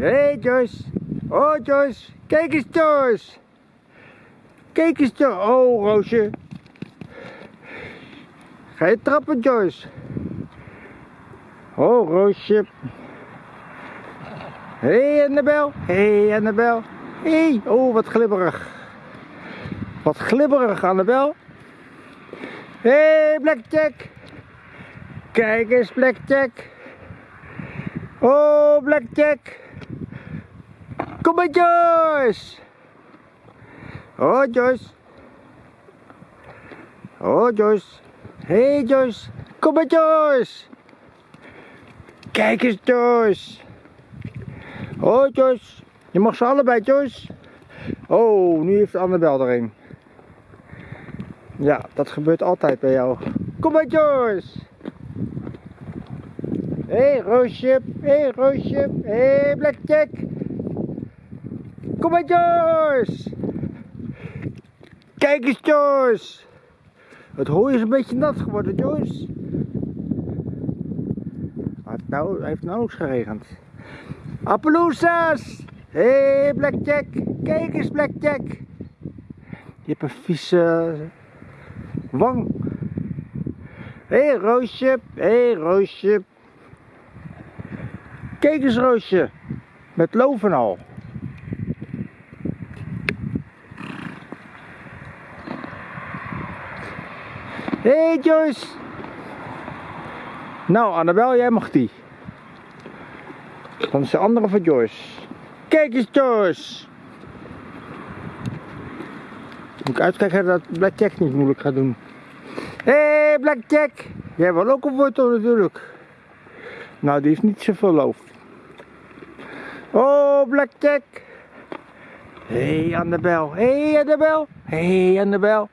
Hé hey Joyce. Oh Joyce. Kijk eens Joyce. Kijk eens Joyce. Oh Roosje. Ga je trappen Joyce. Oh Roosje. Hé hey, Annabel. Hé hey, Annabel. Hé. Hey. Oh wat glibberig. Wat glibberig Annabel. Hé hey, Blackjack. Kijk eens Blackjack. Oh Blackjack. Kom maar Joyce. Oh Joyce. Oh Joyce. Hey Joyce. Kom maar Joyce. Kijk eens Joyce. Oh Joyce. Je mag ze allebei Joyce. Oh, nu heeft Annabel er een. Ja, dat gebeurt altijd bij jou. Kom maar Joyce. Hé hey, Roosje, hé hey, Roosje, hé hey, Blackjack. Kom maar Joyce. Kijk eens Joyce. Het hooi is een beetje nat geworden Joyce. Het nou, heeft nauwelijks geregend. Appaloosas. Hé hey, Blackjack, kijk eens Blackjack. Je hebt een vieze wang. Hé hey, Roosje, hé hey, Roosje. Kijk eens Roosje, met loof en al. Hé hey Joyce. Nou Annabel, jij mag die. Dan is de andere van Joyce. Kijk eens Joyce. Moet ik uitkijken dat Blackjack niet moeilijk gaat doen. Hé hey, Blackjack. Jij wil ook een wortel natuurlijk. Nou, die heeft niet zoveel loof. Oh, Blackjack. Hé, hey, Annabel. Hé, hey, Annabel. Hé, hey, Annabel.